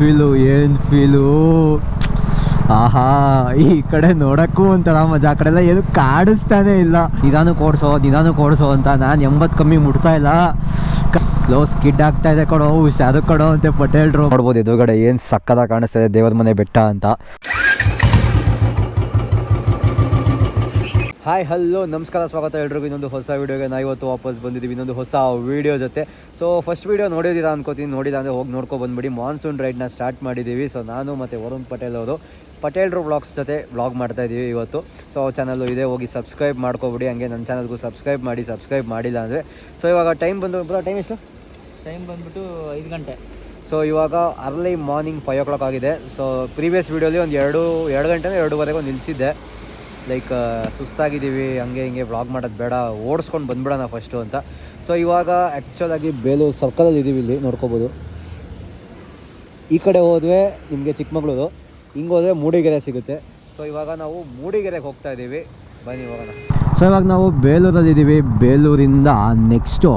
Feel, ಏನು feel? ಆಹಾ, ಈ ಕಡೆ ನೋಡಕ್ಕೂ ಒಂಥರ ಮಜಾ. ಆ ಕಡೆ ಎಲ್ಲ ಏನು ಕಾಡಿಸ್ತಾನೆ ಇಲ್ಲ. ನಿಧಾನಕ್ಕೆ ಓಡಿಸೋ ನಿಧಾನಕ್ಕೆ ಓಡಿಸೋ ಅಂತ ನಾನು ಎಂಬತ್ತು ಕಮ್ಮಿ ಮುಟ್ತಾ ಇಲ್ಲ. ಲೋ, ಸ್ಕಿಡ್ ಆಗ್ತಾ ಇದೆ ಕೊಡೋ ಹುಷಾರು ಕೊಡೋ ಅಂತ ಪಟೇಲ್ರು. ನೋಡ್ಬೋದು ಎದುರುಗಡೆ ಏನು ಸಕ್ಕದ ಕಾಣಿಸ್ತಾ ಇದೆ ದೇವರ ಮನೆ ಬೆಟ್ಟ ಅಂತ. ಹಾಯ್ ಹಲೋ ನಮಸ್ಕಾರ ಸ್ವಾಗತ ಎಲ್ರಿಗೂ. ಇನ್ನೊಂದು ಹೊಸ ವೀಡಿಯೋಗೆ ನಾವು ಇವತ್ತು ವಾಪಸ್ ಬಂದಿದ್ದೀವಿ. ಇನ್ನೊಂದು ಹೊಸ ವೀಡಿಯೋ ಜೊತೆ. ಸೊ ಫಸ್ಟ್ ವೀಡಿಯೋ ನೋಡಿದ್ದೀರಾ ಅನ್ಕೋತೀನಿ. ನೋಡಿಲ್ಲ ಅಂದರೆ ಹೋಗಿ ನೋಡ್ಕೊಂಡು ಬಂದ್ಬಿಡಿ. ಮಾನ್ಸೂನ್ ರೈಡ್ನ ಸ್ಟಾರ್ಟ್ ಮಾಡಿದ್ದೀವಿ. ಸೊ ನಾನು ಮತ್ತು ವರುಣ್ ಪಟೇಲ್ ಅವರು ಪಟೇಲ್ರು ವ್ಲಾಗ್ಸ್ ಜೊತೆ ವ್ಲಾಗ್ ಮಾಡ್ತಾ ಇದ್ದೀವಿ ಇವತ್ತು. ಸೊ ಚಾನಲ್ಲು ಇದೆ. ಹೋಗಿ ಸಬ್ಸ್ಕ್ರೈಬ್ ಮಾಡ್ಕೊಬಿಡಿ. ಹಂಗೆ ನನ್ನ ಚಾನಲ್ಗೂ ಸಬ್ಸ್ಕ್ರೈಬ್ ಮಾಡಿ ಸಬ್ಸ್ಕ್ರೈಬ್ ಮಾಡಿಲ್ಲ ಅಂದರೆ. ಸೊ ಇವಾಗ ಟೈಮ್ ಬಂದು ಬ್ರೋ ಟೈಮ್ ಎಷ್ಟು? ಟೈಮ್ ಬಂದ್ಬಿಟ್ಟು ಐದು ಗಂಟೆ. ಸೊ ಇವಾಗ early morning five o'clock ಆಗಿದೆ ಸೊ ಪ್ರೀವಿಯಸ್ ವೀಡಿಯೋಲಿ ಒಂದು ಎರಡು ಎರಡು ಗಂಟೆ ಎರಡೂವರೆಗೆ ನಿಲ್ಲಿಸಿದ್ದೆ ಲೈಕ್ ಸುಸ್ತಾಗಿದ್ದೀವಿ, ಹಂಗೆ ಹಿಂಗೆ ವ್ಲಾಗ್ ಮಾಡೋದು ಬೇಡ, ಓಡಿಸ್ಕೊಂಡು ಬಂದ್ಬಿಡೋಣ ಫಸ್ಟು ಅಂತ. ಸೊ ಇವಾಗ ಆ್ಯಕ್ಚುಲಾಗಿ ಬೇಲೂರು ಸರ್ಕಲಲ್ಲಿ ಇದ್ದೀವಿ ಇಲ್ಲಿ, ನೋಡ್ಕೋಬೋದು. ಈ ಕಡೆ ಹೋದ್ವೆ ನಿಮಗೆ ಚಿಕ್ಕಮಗಳೂರು, ಹಿಂಗೆ ಹೋದರೆ ಮೂಡಿಗೆರೆ ಸಿಗುತ್ತೆ. ಸೊ ಇವಾಗ ನಾವು ಮೂಡಿಗೆರೆಗೆ ಹೋಗ್ತಾ ಇದ್ದೀವಿ ಬನ್ನಿ, ಹೋಗೋಣ. ಸೊ ಇವಾಗ ನಾವು ಬೇಲೂರಲ್ಲಿ ಇದ್ದೀವಿ ಬೇಲೂರಿಂದ ನೆಕ್ಸ್ಟು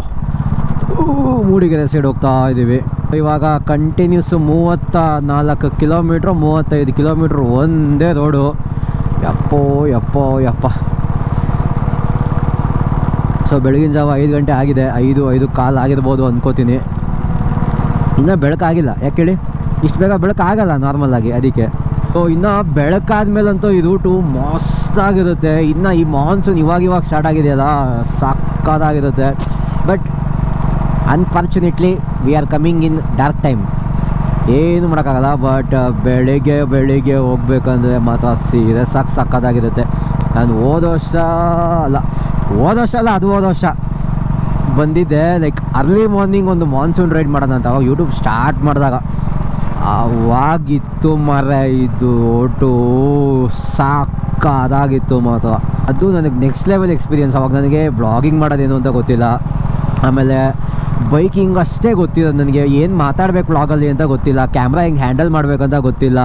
ಮೂಡಿಗೆರೆ ಸೈಡ್ ಹೋಗ್ತಾ ಇದ್ದೀವಿ ಇವಾಗ ಕಂಟಿನ್ಯೂಸ್ ಮೂವತ್ತ ನಾಲ್ಕು ಕಿಲೋಮೀಟ್ರು ಮೂವತ್ತೈದು ಕಿಲೋಮೀಟ್ರ್ ಒಂದೇ ರೋಡು ಯಪ್ಪೋ ಯಪ್ಪೋ, ಯಪ್ಪ. ಸೊ ಬೆಳಗಿನ ಜಾವ ಐದು ಗಂಟೆ ಆಗಿದೆ. ಐದು ಐದು ಕಾಲು ಆಗಿರ್ಬೋದು ಅಂದ್ಕೋತೀನಿ ಇನ್ನೂ ಬೆಳಕಾಗಿಲ್ಲ. ಯಾಕೆ ಹೇಳಿ? ಇಷ್ಟು ಬೇಗ ಬೆಳಕಾಗಲ್ಲ ನಾರ್ಮಲಾಗಿ ಅದಕ್ಕೆ. ಸೊ ಇನ್ನು ಬೆಳಕಾದ್ಮೇಲಂತೂ ಈ ರೂಟು ಮಸ್ತಾಗಿರುತ್ತೆ. ಇನ್ನು ಈ ಮಾನ್ಸೂನ್ ಇವಾಗ ಇವಾಗ ಸ್ಟಾರ್ಟ್ ಆಗಿದೆಯಲ್ಲ, ಸಾಕಾದಾಗಿರುತ್ತೆ. But unfortunately we are coming in dark time ಏನು ಮಾಡೋಕ್ಕಾಗಲ್ಲ ಬಟ್ ಬೆಳಿಗ್ಗೆ ಬೆಳಿಗ್ಗೆ ಹೋಗ್ಬೇಕಂದ್ರೆ ಮಾತ್ರ ಸೀರೆ ಸಾಕು ಸಕ್ಕತ್ತಾಗಿರುತ್ತೆ. ನಾನು ಹೋದ ವರ್ಷ ಅಲ್ಲ, ಹೋದ ವರ್ಷ ಅಲ್ಲ, ಅದು ಹೋದ ವರ್ಷ ಬಂದಿದ್ದೆ ಲೈಕ್ ಅರ್ಲಿ ಮಾರ್ನಿಂಗ್ ಒಂದು ಮಾನ್ಸೂನ್ ರೈಡ್ ಮಾಡೋಣ ಅಂತ, ಅವಾಗ ಯೂಟ್ಯೂಬ್ ಸ್ಟಾರ್ಟ್ ಮಾಡಿದಾಗ. ಅವಾಗಿತ್ತು ಮರ, ಇದು ಒಟ್ಟು ಸಾಕಾದಾಗಿತ್ತು ಮಾತ್ರ. ಅದು ನನಗೆ ನೆಕ್ಸ್ಟ್ ಲೆವೆಲ್ ಎಕ್ಸ್ಪೀರಿಯನ್ಸ್ ಅವಾಗ ನನಗೆ ಬ್ಲಾಗಿಂಗ್ ಮಾಡೋದೇನು ಅಂತ ಗೊತ್ತಿಲ್ಲ. ಆಮೇಲೆ ಬೈಕಿಂಗ್ ಅಷ್ಟೇ ಗೊತ್ತಿರೋದು ನನಗೆ ಏನು ಮಾತಾಡಬೇಕು ಬ್ಲಾಗಲ್ಲಿ ಅಂತ ಗೊತ್ತಿಲ್ಲ. ಕ್ಯಾಮ್ರಾ ಹೆಂಗೆ ಹ್ಯಾಂಡಲ್ ಮಾಡಬೇಕಂತ ಗೊತ್ತಿಲ್ಲ.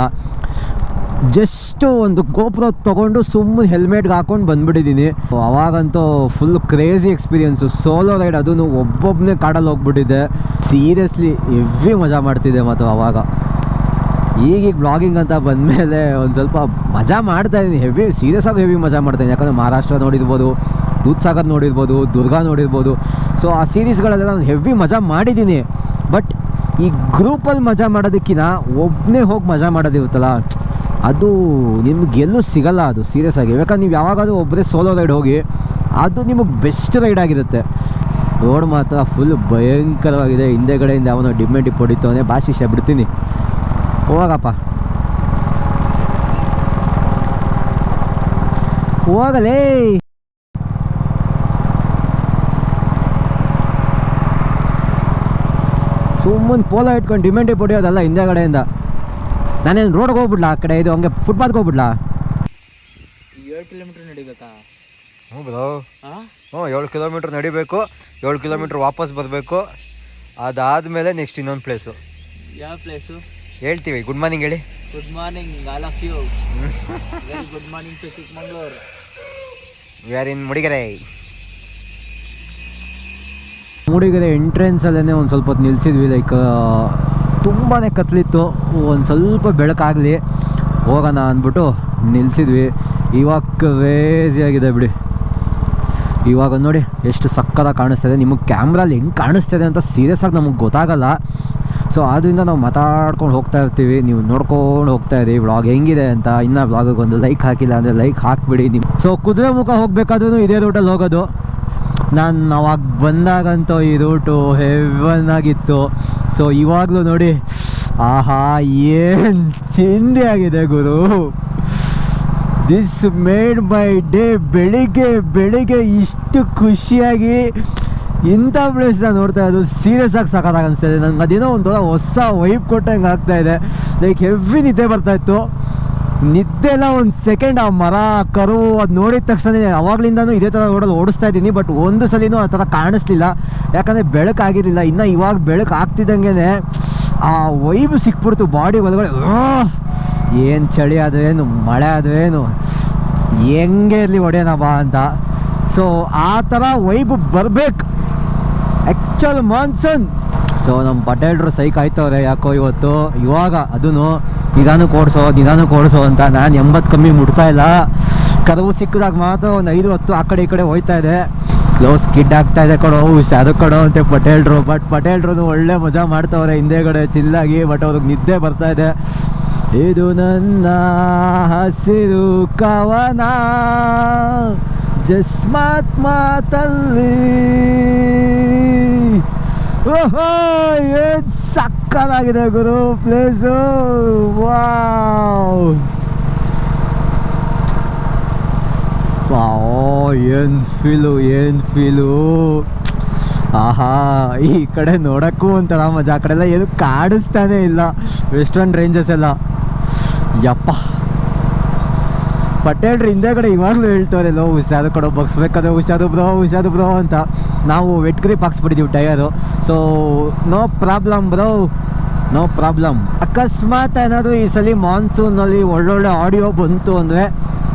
ಜಸ್ಟು ಒಂದು ಗೋಪುರ ತೊಗೊಂಡು ಸುಮ್ಮನೆ ಹೆಲ್ಮೆಟ್ಗೆ ಹಾಕೊಂಡು ಬಂದ್ಬಿಟ್ಟಿದ್ದೀನಿ ಅವಾಗಂತೂ full crazy experience solo ride ಅದೂ ಒಬ್ಬೊಬ್ಬನೇ ಕಾಡಲ್ಲಿ ಹೋಗ್ಬಿಟ್ಟಿದ್ದೆ ಸೀರಿಯಸ್ಲಿ ಹೆವಿ ಮಜಾ ಮಾಡ್ತಿದ್ದೆ ಮತ್ತು ಅವಾಗ. ಈಗೀಗ ಬ್ಲಾಗಿಂಗ್ ಅಂತ ಬಂದಮೇಲೆ ಒಂದು ಸ್ವಲ್ಪ ಮಜಾ ಮಾಡ್ತಾ ಇದ್ದೀನಿ ಹೆವಿ ಸೀರಿಯಸ್ ಆಗಿ ಹೆವಿ ಮಜಾ ಮಾಡ್ತಾಯಿದ್ದೀನಿ ಯಾಕಂದರೆ ಮಹಾರಾಷ್ಟ್ರ ನೋಡಿರ್ಬೋದು. ದೂದ್ಸಾಗರ್ ನೋಡಿರ್ಬೋದು, ದುರ್ಗಾ ನೋಡಿರ್ಬೋದು. ಸೊ ಆ ಸೀರೀಸ್ಗಳೆಲ್ಲ ನಾನು ಹೆವಿ ಮಜಾ ಮಾಡಿದ್ದೀನಿ. ಬಟ್ ಈ ಗ್ರೂಪಲ್ಲಿ ಮಜಾ ಮಾಡೋದಕ್ಕಿಂತ ಒಬ್ಬನೇ ಹೋಗಿ ಮಜಾ ಮಾಡೋದಿರುತ್ತಲ್ಲ, ಅದು ನಿಮ್ಗೆ ಎಲ್ಲೂ ಸಿಗಲ್ಲ ಅದು ಸೀರಿಯಸ್ ಆಗಿ. ಯಾಕಂದ್ರೆ ನೀವು ಯಾವಾಗಾದರೂ ಒಬ್ಬರೇ ಸೋಲೋ ರೈಡ್ ಹೋಗಿ, ಅದು ನಿಮಗೆ ಬೆಸ್ಟ್ ರೈಡ್ ಆಗಿರುತ್ತೆ. ರೋಡ್ ಮಾತ್ರ ಫುಲ್ ಭಯಂಕರವಾಗಿದೆ. ಹಿಂದೆಗಡೆಯಿಂದ ಅವನು ಡಿಮ್ಮೆ ಡಿಪ್ ಹೊಡಿತವನೇ ಭಾಷಿಷ ಬಿಡ್ತೀನಿ. ಹೋಗಪ್ಪ. ಹೋಗಲೇ. ಸುಮ್ಮನೆ ಪೋಲ ಇಟ್ಕೊಂಡು ಡಿಮ್ಯಾಂಡ್ ಪಡೆಯೋದಲ್ಲ ಹಿಂದೆ ಕಡೆಯಿಂದ. ನಾನೇನು ರೋಡ್ಗೆ ಹೋಗ್ಬಿಡ್ಲಾ? ಆ ಕಡೆ ಇದು ಹಂಗೆ ಫುಟ್ಪಾತ್ಗೆ ಹೋಗ್ಬಿಡ್ಲಾ? ಏಳು ಕಿಲೋಮೀಟ್ರ್ ನಡಿಬೇಕಾ? ಹ್ಞೂ ಬ್ರೋ ಹಾಂ ಹ್ಞೂ ಏಳು ಕಿಲೋಮೀಟ್ರ್ ನಡಿಬೇಕು. ಏಳು ಕಿಲೋಮೀಟ್ರ್ ವಾಪಸ್ ಬರಬೇಕು. ಅದಾದಮೇಲೆ ನೆಕ್ಸ್ಟ್ ಇನ್ನೊಂದು ಪ್ಲೇಸು ಯಾವ ಪ್ಲೇಸು ಹೇಳ್ತೀವಿ ಗುಡ್ ಮಾರ್ನಿಂಗ್ ಹೇಳಿ. Good morning all of you good morning to Chikkamagaluru. We are in Mudigere Mudigere ಎಂಟ್ರೆನ್ಸಲ್ಲೇ ಒಂದು ಸ್ವಲ್ಪ ಹೊತ್ತು ನಿಲ್ಸಿದ್ವಿ ಲೈಕ್ ತುಂಬಾ ಕತ್ಲಿತ್ತು. ಒಂದು ಸ್ವಲ್ಪ ಬೆಳಕಾಗಲಿ, ಹೋಗೋಣ ಅಂದ್ಬಿಟ್ಟು ನಿಲ್ಸಿದ್ವಿ. ಇವಾಗ ಕ್ರೇಜಿಯಾಗಿದೆ ಬಿಡಿ. ಇವಾಗ ನೋಡಿ ಎಷ್ಟು ಸಕ್ಕತ್ತಾಗಿ ಕಾಣಿಸ್ತಿದೆ. ನಿಮಗೆ ಕ್ಯಾಮ್ರಲ್ಲಿ ಹೆಂಗೆ ಕಾಣಿಸ್ತಿದೆ ಅಂತ ಸೀರಿಯಸ್ ಆಗಿ ನಮಗೆ ಗೊತ್ತಾಗಲ್ಲ. ಸೊ ಆದ್ದರಿಂದ ನಾವು ಮಾತಾಡ್ಕೊಂಡು ಹೋಗ್ತಾ ಇರ್ತೀವಿ. ನೀವು ನೋಡ್ಕೊಂಡು ಹೋಗ್ತಾ ಇರಿ. ವ್ಲಾಗ್ ಹೆಂಗಿದೆ ಅಂತ ಇನ್ನೂ ವ್ಲಾಗಿಗೆ ಒಂದು ಲೈಕ್ ಹಾಕಿಲ್ಲ ಅಂದರೆ ಲೈಕ್ ಹಾಕಿಬಿಡಿ. ನಿಮ್ಮ ಸೊ ಕುದುರೆ ಮುಖ ಹೋಗಬೇಕಾದ್ರೂ ಇದೇ ರೂಟಲ್ಲಿ ಹೋಗೋದು. ನಾನು ಅವಾಗ ಬಂದಾಗಂತೂ ಈ ರೂಟು ಹೆವನ್ ಆಗಿತ್ತು. ಸೊ ಇವಾಗಲೂ ನೋಡಿ, ಆಹಾ, ಏನು ಚಿಂದಿ ಆಗಿದೆ ಗುರು. ದಿಸ್ ಮೇಡ್ ಬೈ ಡೇ ಬೆಳಿಗ್ಗೆ ಬೆಳಿಗ್ಗೆ ಇಷ್ಟು ಖುಷಿಯಾಗಿ ಇಂಥ ಪ್ಲೇಸ್ನ ನೋಡ್ತಾ ಇರೋದು ಸೀರಿಯಸ್ ಆಗಿ ಸಖತ್ತಾಗಿ ಅನಿಸ್ತಾ ಇದೆ. ಅದೇನೋ ಒಂದು ಹೊಸ ವೈಬ್ ಕೊಟ್ಟಂಗೆ ಆಗ್ತಾ ಇದೆ. ಲೈಕ್ ಹೆವಿ ನಿದ್ದೆ ಬರ್ತಾ ಇತ್ತು. ನಿದ್ದೆಲ್ಲ ಒಂದು ಸೆಕೆಂಡ್ ಆ ಮರ, ಕರು ಅದು ನೋಡಿದ ತಕ್ಷಣ ಅವಾಗ್ಲಿಂದನೂ ಇದೇ ಥರ ರೋಡಲ್ಲಿ ಓಡಿಸ್ತಾ ಇದ್ದೀನಿ ಬಟ್ ಒಂದು ಸಲಿನೂ ಆ ಥರ ಕಾಣಿಸ್ಲಿಲ್ಲ. ಯಾಕಂದರೆ ಬೆಳಕಾಗಿರಲಿಲ್ಲ ಇನ್ನು ಇವಾಗ ಬೆಳಕು ಆಗ್ತಿದ್ದಂಗೆ ಆ ವೈಬ್ ಸಿಕ್ಬಿಡ್ತು ಬಾಡಿ ಒಳಗಡೆ. ಏನು ಚಳಿ ಆದ್ರೇನು ಮಳೆ ಆದ್ರೇನು ಹೆಂಗೆ ಇರಲಿ ಒಡೆಯೋಣ ಬಾ ಅಂತ. ಸೊ ಆ ಥರ ವೈಬ್ ಬರಬೇಕು. ಆ್ಯಕ್ಚುಲ್ ಮಾನ್ಸೂನ್ ಸೊ ನಮ್ಮ ಪಟೇಲ್ರು ಸೈಕ್ ಆಯ್ತವ್ರೆ, ಯಾಕೋ ಇವತ್ತು? ಇವಾಗ ಅದೂ ನಿಧಾನಕ್ಕೆ ಓಡಿಸೋ ನಿಧಾನಕ್ಕೆ ಓಡಿಸೋ ಅಂತ ನಾನು ಎಂಬತ್ತು ಕಮ್ಮಿ ಮುಟ್ತಾ ಇಲ್ಲ. ಕದವು ಸಿಕ್ಕಿದಾಗ ಮಾತ್ರ ಒಂದು ಐದು, ಹತ್ತು ಆ ಕಡೆ ಈ ಕಡೆ ಹೋಯ್ತಾ ಇದೆ. ಲೋ, ಸ್ಕಿಡ್ ಆಗ್ತಾ ಇದೆ ಕೊಡೋ ಅದು ಕೊಡೋ ಅಂತ ಪಟೇಲ್ರು ಬಟ್ ಪಟೇಲ್ರು ಒಳ್ಳೆ ಮಜಾ ಮಾಡ್ತಾವ್ರೆ ಹಿಂದೆಗಡೆ ಚಿಲ್ಲಾಗಿ, ಬಟ್ ಅವ್ರಿಗೆ ನಿದ್ದೆ ಬರ್ತಾ ಇದೆ. ಇದು ನನ್ನ ಹಸಿರು ಕವನ. ಜಸ್ಮಾತ್ ಮಾತಲ್ಲಿ. ಓಹೋ, ಏನ್ ಸಕ್ಕದಾಗಿದೆ ಗುರು ಪ್ಲೇಸು ವಾವ್. ಏನು ಫೀಲು ಏನು ಫೀಲು ಆಹಾ, ಈ ಕಡೆ ನೋಡೋಕ್ಕೂ ಒಂಥರ ಮಜಾ. ಆ ಕಡೆ ಎಲ್ಲ ಏನು ಕಾಡಿಸ್ತಾನೆ ಇಲ್ಲ. ವೆಸ್ಟರ್ನ್ ರೇಂಜಸ್ ಎಲ್ಲ. ಯಪ್ಪ. ಪಟೇಲ್ರು ಹಿಂದೆಗಡೆ ಇವಾಗಲೂ ಹೇಳ್ತಾರೆ, ಲೋ, ಹುಷಾರು ಕೊಡೋ ಬಗ್ಸ್ಬೇಕಾದ್ರೆ ಹುಷಾರು ಬ್ರೋ ಹುಷಾರು ಬ್ರೋ ಅಂತ. ನಾವು wet grip ಹಾಕ್ಸ್ಬಿಟ್ಟಿದ್ದೀವಿ tyre so no problem bro no problem ಅಕಸ್ಮಾತ್ ಏನಾದರೂ ಈ ಸಲ ಮಾನ್ಸೂನಲ್ಲಿ ಒಳ್ಳೊಳ್ಳೆ ಆಡಿಯೋ ಬಂತು ಅಂದರೆ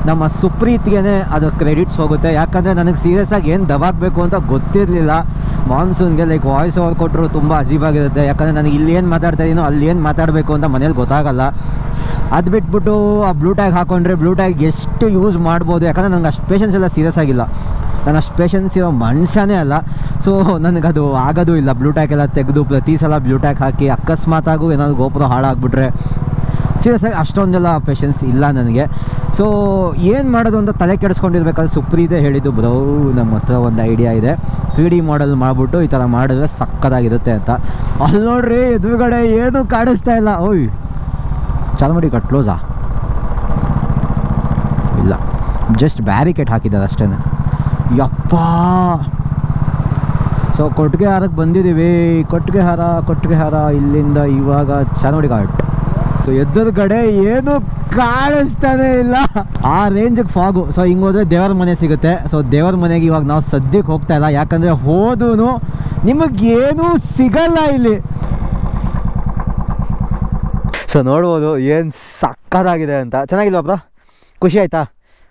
ನಮ್ಮ ಸುಪ್ರೀತ್ಗೆ ಅದು ಕ್ರೆಡಿಟ್ಸ್ ಹೋಗುತ್ತೆ. ಯಾಕಂದರೆ ನನಗೆ ಸೀರಿಯಸ್ ಆಗಿ ಏನು ದಬಾಕಬೇಕು ಅಂತ ಗೊತ್ತಿರಲಿಲ್ಲ. ಮಾನ್ಸೂನ್ಗೆ ಲೈಕ್ ವಾಯ್ಸ್ ಓವರ್ ಕೊಟ್ಟರು ತುಂಬ ಅಜೀಬಾಗಿರುತ್ತೆ ಯಾಕಂದರೆ ನನಗೆ ಇಲ್ಲಿ ಏನು ಮಾತಾಡ್ತಾ ಇದೀನೋ ಅಲ್ಲಿ ಏನು ಮಾತಾಡಬೇಕು ಅಂತ ಮನೇಲಿ ಗೊತ್ತಾಗಲ್ಲ. ಅದು ಬಿಟ್ಬಿಟ್ಟು ಆ ಬ್ಲೂ ಟ್ಯಾಗ್ ಹಾಕೊಂಡ್ರೆ ಬ್ಲೂ ಟ್ಯಾಗ್ ಎಷ್ಟು ಯೂಸ್ ಮಾಡ್ಬೋದು? ಯಾಕಂದರೆ ನಂಗೆ ಅಷ್ಟು ಪೇಷನ್ಸ್ ಎಲ್ಲ ಸೀರಿಯಸ್ ಆಗಿಲ್ಲ. ನಾನು ಅಷ್ಟು ಪೇಷನ್ಸ್ ಇರೋ ಮನುಷ್ಯನೇ ಅಲ್ಲ. ಸೊ ನನಗದು ಆಗೋದು ಇಲ್ಲ. ಬ್ಲೂ ಟ್ಯಾಗ್ ಎಲ್ಲ ತೆಗೆದು ಪ್ರತಿ ಸಲ ಬ್ಲೂ ಟ್ಯಾಗ್ ಹಾಕಿ ಅಕಸ್ಮಾತಾಗೂ ಏನಾದರೂ ಗೋಪುರ ಹಾಳಾಗ್ಬಿಟ್ರೆ. ಸೀರಿಯಸ್ ಆಗಿ ಅಷ್ಟೊಂದೆಲ್ಲ ಪೇಷನ್ಸ್ ಇಲ್ಲ ನನಗೆ. ಸೊ ಏನು ಮಾಡೋದು ಅಂತ ತಲೆ ಕೆಡಿಸ್ಕೊಂಡಿರ್ಬೇಕಾದ್ರೆ ಸುಪ್ರೀದೇ ಹೇಳಿದ್ದು ಬ್ರೋ ನಮ್ಮ ಹತ್ರ ಒಂದು ಐಡಿಯಾ ಇದೆ. ತ್ರೀ ಡಿ ಮಾಡೆಲ್ ಮಾಡಿಬಿಟ್ಟು ಈ ಥರ ಮಾಡಿದ್ರೆ ಸಕ್ಕದಾಗಿರುತ್ತೆ ಅಂತ. ಅಲ್ಲಿ ನೋಡ್ರಿ ಎದುರುಗಡೆ ಏನೂ ಕಾಣಿಸ್ತಾ ಇಲ್ಲ. ಓಯ್! ಚಾಲು ಮಾಡಿ ಕಟ್ ಕ್ಲೋಸಾ ಇಲ್ಲ. ಜಸ್ಟ್ ಬ್ಯಾರಿಕೇಡ್ ಹಾಕಿದ್ದಾರೆ ಅಷ್ಟೇ. ಯಪ್ಪ! ಸೊ ಕೊಟ್ಟಿಗೆ ಹಾರಕ್ಕೆ ಬಂದಿದ್ದೀವಿ. ಕೊಟ್ಟಿಗೆ ಹಾರ ಕೊಟ್ಟಿಗೆ ಹಾರ. ಇಲ್ಲಿಂದ ಇವಾಗ ಚಾನೋಡಿ ಘಾಟ್ ಸೊ ಎದುರುಗಡೆ ಏನು ಕಾಣಿಸ್ತಾನೆ ಇಲ್ಲ. ಆ ರೇಂಜಿಗೆ ಫಾಗು ಸೊ ಹಿಂಗೆ ಹೋದ್ರೆ ದೇವರ ಮನೆ ಸಿಗುತ್ತೆ. ಸೊ ದೇವರ ಮನೆಗೆ ಇವಾಗ ನಾವು ಸದ್ಯಕ್ಕೆ ಹೋಗ್ತಾ ಇಲ್ಲ. ಯಾಕಂದರೆ ಹೋದೂ ನಿಮಗೇನೂ ಸಿಗಲ್ಲ ಇಲ್ಲಿ. ಸೊ ನೋಡ್ಬೋದು ಏನು ಸಕ್ಕದಾಗಿದೆ ಅಂತ. ಚೆನ್ನಾಗಿಲ್ವಾ ಬ್ರೋ? ಖುಷಿ ಆಯಿತಾ?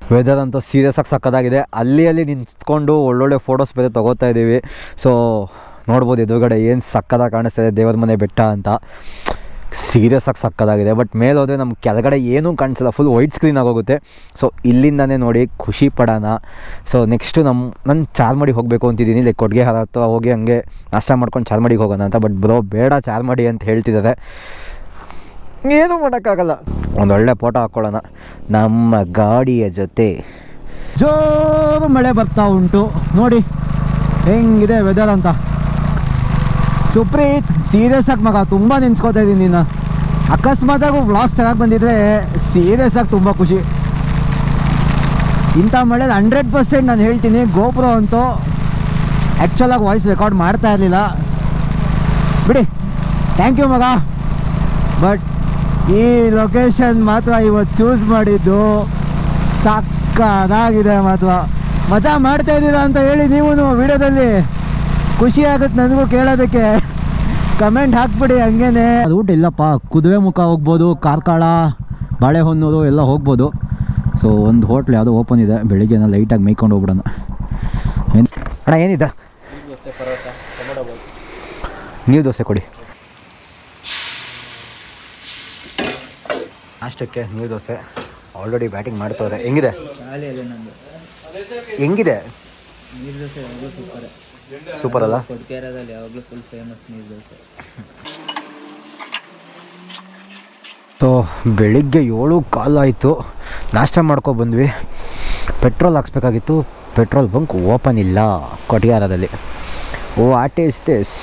ವೆದರ್ ಅಂತೂ ಸೀರಿಯಸ್ ಆಗಿ ಸಕ್ಕದಾಗಿದೆ. ಅಲ್ಲಿ ಅಲ್ಲಿ ನಿಂತ್ಕೊಂಡು ಒಳ್ಳೊಳ್ಳೆ ಫೋಟೋಸ್ ಬೇರೆ ತೊಗೋತಾ ಇದ್ದೀವಿ. ಸೊ ನೋಡ್ಬೋದು ಎದುರುಗಡೆ ಏನು ಸಕ್ಕದಾಗಿ ಕಾಣಿಸ್ತಾ ಇದೆ ದೇವರ ಮನೆ ಬೆಟ್ಟ ಅಂತ. ಸೀರಿಯಸ್ ಆಗಿ ಸಕ್ಕದಾಗಿದೆ. ಬಟ್ ಮೇಲೆ ಹೋದರೆ ನಮ್ಗೆ ಕೆಳಗಡೆ ಏನೂ ಕಾಣಿಸಲ್ಲ. ಫುಲ್ ವೈಟ್ ಸ್ಕ್ರೀನ್ ಆಗೋಗುತ್ತೆ. ಸೊ ಇಲ್ಲಿಂದನೇ ನೋಡಿ ಖುಷಿ ಪಡೋಣ. ಸೊ ನೆಕ್ಸ್ಟು ನಮ್ಮ ನನ್ನ ಚಾರ್ಮಡಿಗೆ ಹೋಗಬೇಕು ಅಂತಿದ್ದೀನಿ. ಲೈಕ್ ಕೊಡುಗೆ ಹತ್ರ ಹೋಗಿ ಹಂಗೆ ನಾಷ್ಟ ಮಾಡ್ಕೊಂಡು ಚಾರ್ಮಡಿಗೆ ಹೋಗೋಣ ಅಂತ. ಬಟ್ ಬ್ರೋ ಬೇಡ ಚಾರ್ಮಡಿ ಅಂತ ಹೇಳ್ತಿದ್ದಾರೆ. ಏನೂ ಮಾಡೋಕ್ಕಾಗಲ್ಲ. ಒಂದೊಳ್ಳೆ ಫೋಟೋ ಹಾಕ್ಕೊಳ್ಳೋಣ ನಮ್ಮ ಗಾಡಿಯ ಜೊತೆ. ಜೋರು ಮಳೆ ಬರ್ತಾ ಉಂಟು. ನೋಡಿ ಹೆಂಗಿದೆ ವೆದರ್ ಅಂತ. ಸುಪ್ರೀತ್ ಸೀರಿಯಸ್ ಆಗಿ ಮಗ ತುಂಬ ನೆನ್ಸ್ಕೋತಾ ಇದ್ದೀನಿ ನೀನು ಅಕಸ್ಮಾತಾಗೂ ವ್ಲಾಗ್ಸ್ ಚೆನ್ನಾಗಿ ಬಂದಿದ್ರೆ ಸೀರಿಯಸ್ ಆಗಿ ತುಂಬ ಖುಷಿ. ಇಂಥ ಮಳೆ ಹಂಡ್ರೆಡ್ ಪರ್ಸೆಂಟ್ ನಾನು ಹೇಳ್ತೀನಿ ಗೋಪುರ ಅಂತೂ ಆ್ಯಕ್ಚುಲಾಗಿ ವಾಯ್ಸ್ ರೆಕಾರ್ಡ್ ಮಾಡ್ತಾ ಇರಲಿಲ್ಲ. ಬಿಡಿ. ಥ್ಯಾಂಕ್ ಯು ಮಗ. ಬಟ್ ಈ ಲೊಕೇಶನ್ ಮಾತ್ರ ಇವತ್ತು ಚೂಸ್ ಮಾಡಿದ್ದು. ಸಕ್ಕದಾಗಿದೆ ಮಾತ್ರ. ಮಜಾ ಮಾಡ್ತಾ ಇದ್ದೀರಾ ಅಂತ ಹೇಳಿ ನೀವು ವಿಡಿಯೋದಲ್ಲಿ? ಖುಷಿ ಆಗುತ್ತೆ ನನಗೂ ಕೇಳೋದಕ್ಕೆ. ಕಮೆಂಟ್ ಹಾಕ್ಬಿಡಿ ಹಂಗೇನೆ. ಅದು ಊಟ ಇಲ್ಲಪ್ಪ. ಕುದುರೆ ಮುಖ ಹೋಗ್ಬೋದು ಕಾರ್ಕಳ ಬಾಳೆಹೊನ್ನೂರು ಎಲ್ಲ ಹೋಗ್ಬೋದು. ಸೊ ಒಂದು ಹೋಟ್ಲ್ ಯಾವುದೋ ಓಪನ್ ಇದೆ. ಬೆಳಿಗ್ಗೆ ಲೈಟಾಗಿ ಮೇಯ್ಕೊಂಡು ಹೋಗ್ಬಿಡೋಣ. ಏನು ಅಣ್ಣ ಏನಿದೆ? ನೀವು ದೋಸೆ ಕೊಡಿ. ಅಷ್ಟಕ್ಕೆ ನೀರು ದೋಸೆ ಆಲ್ರೆಡಿ ಬ್ಯಾಟಿಂಗ್ ಮಾಡ್ತವ್ರೆ. ಹೆಂಗಿದೆ? ಹೆಂಗಿದೆ? ನೀರು ದೋಸೆ ಯಾವಾಗಲೂ ಸೂಪರ್. ಸೂಪರ್ ಅಲ್ಲ? ಕೊಡ್ಕೇರದಲ್ಲಿ ಯಾವಾಗಲೂ ಫುಲ್ ಫೇಮಸ್ ನೀರು ದೋಸೆ. ಸೊ ಬೆಳಿಗ್ಗೆ ಏಳು ಕಾಲಾಯಿತು ನಾಷ್ಟ ಮಾಡ್ಕೊ ಬಂದ್ವಿ. ಪೆಟ್ರೋಲ್ ಹಾಕ್ಸ್ಬೇಕಾಗಿತ್ತು. ಪೆಟ್ರೋಲ್ ಬಂಕ್ ಓಪನ್ ಇಲ್ಲ ಕೊಟಿಯಾರದಲ್ಲಿ. Oh what is this